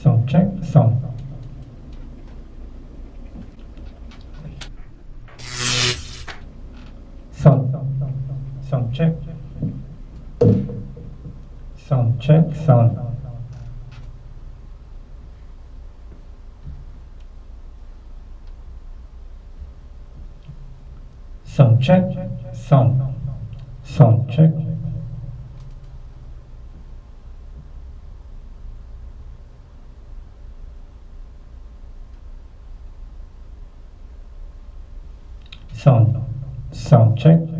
Sound check, sound. Sound, sound check. Sound check, sound. Sound check, sound. Sound check. Sound, sound check.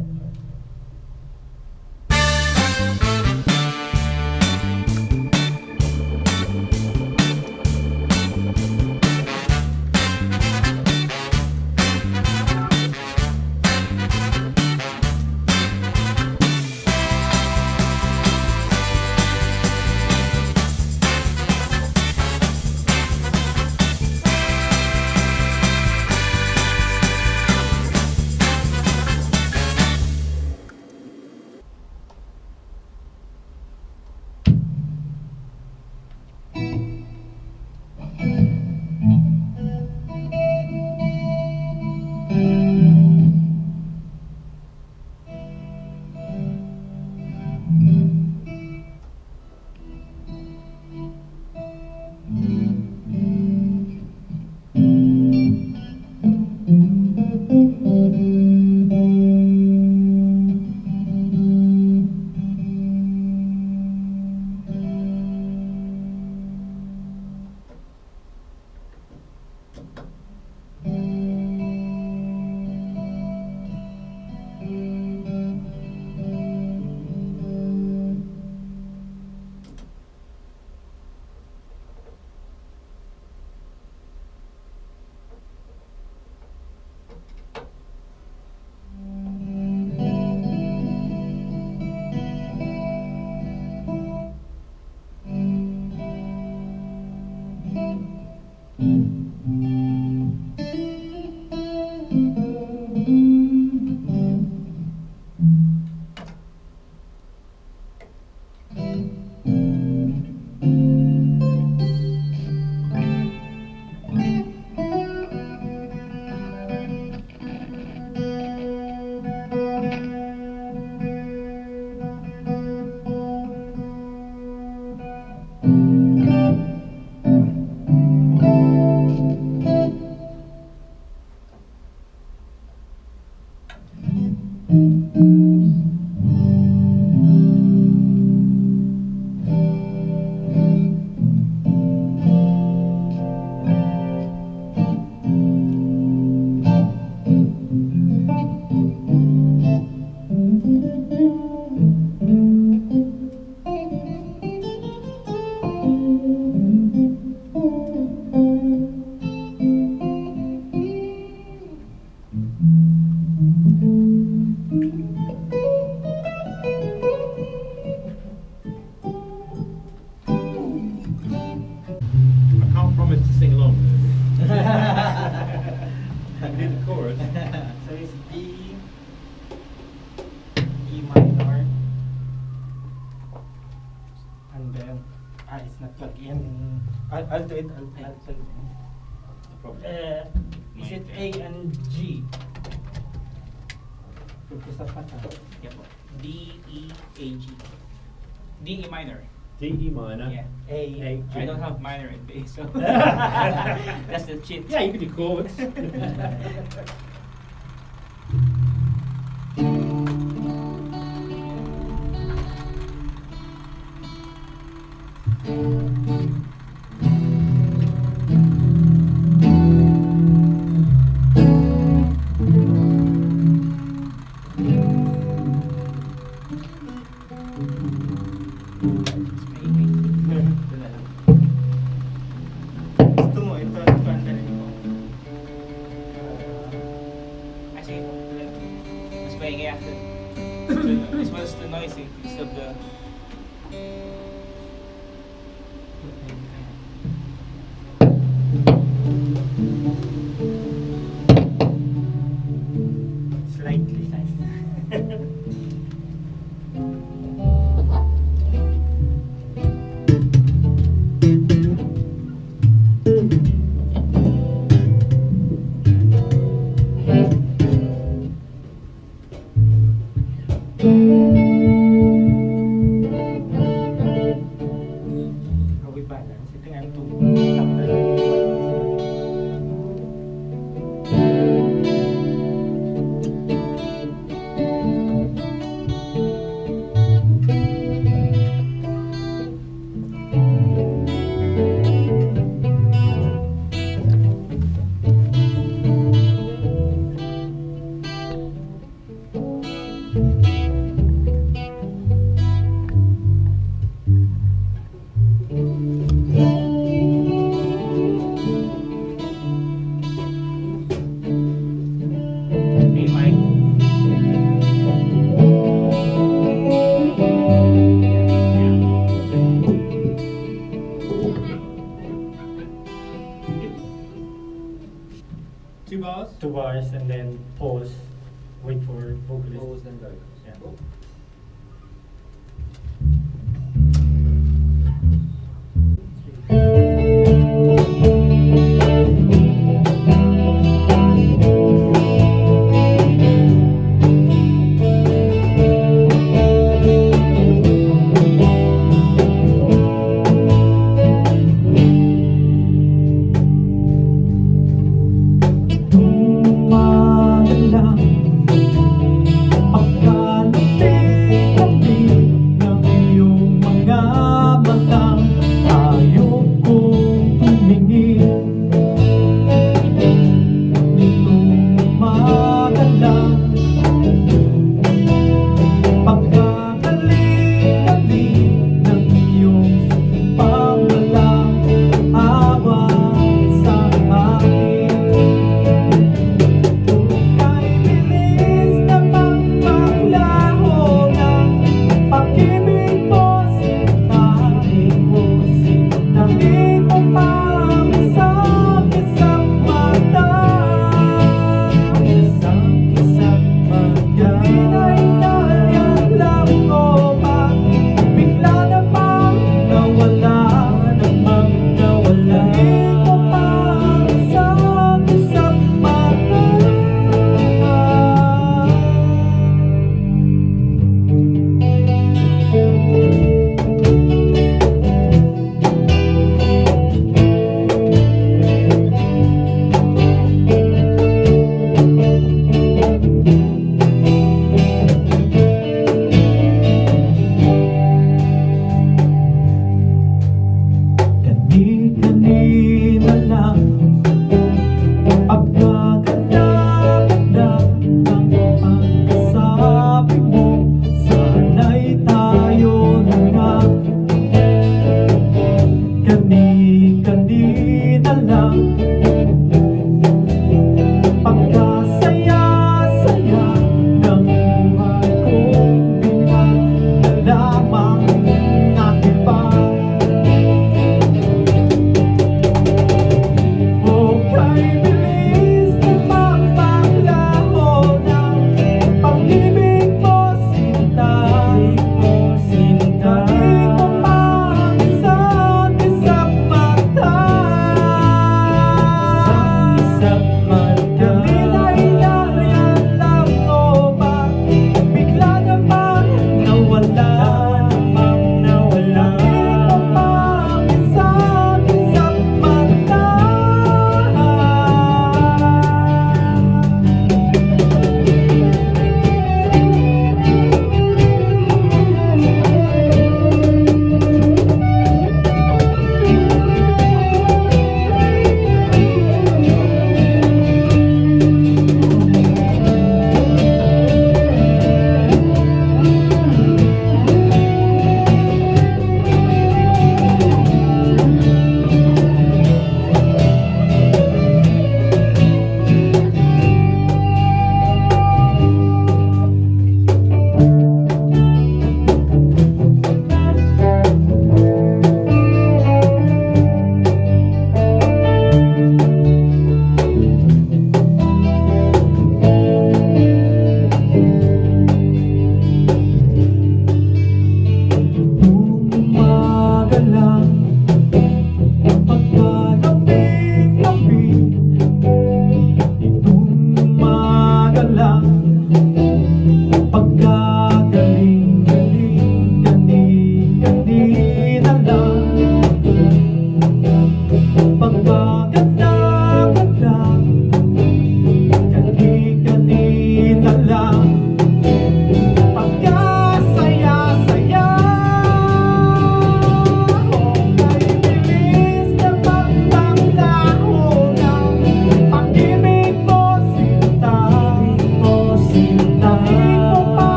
In. Probably. Uh, is it A and G? Focus up mata. Yep. D E A G. D E minor. D E minor. Yeah. A. A, G. I don't have minor in bass, so that's the cheat. Yeah, you can do chords. Música